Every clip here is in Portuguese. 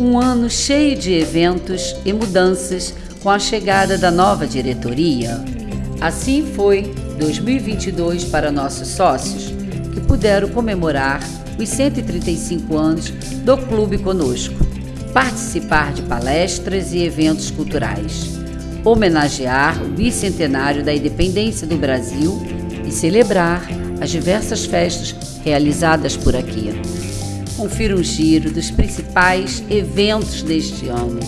Um ano cheio de eventos e mudanças com a chegada da nova diretoria. Assim foi 2022 para nossos sócios, que puderam comemorar os 135 anos do clube conosco, participar de palestras e eventos culturais, homenagear o bicentenário da independência do Brasil e celebrar as diversas festas realizadas por aqui. Confira um giro dos principais eventos deste ano.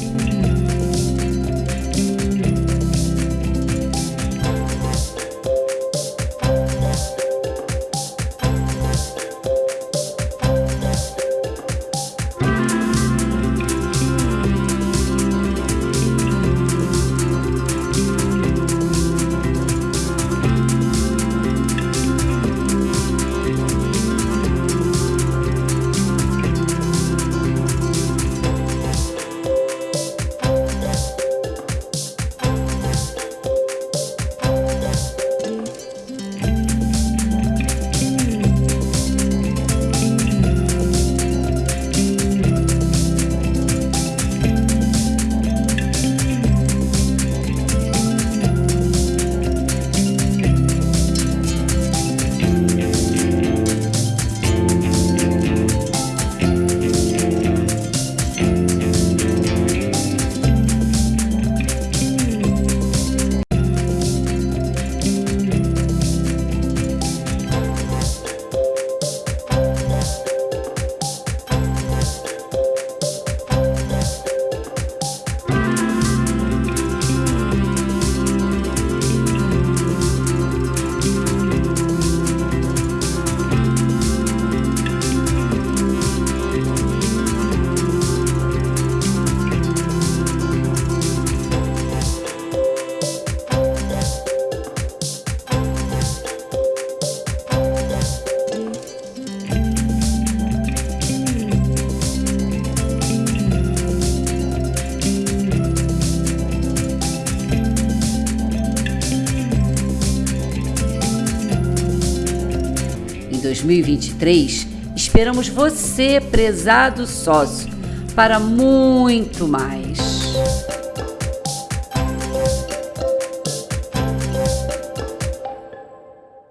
2023, esperamos você, prezado sócio, para muito mais.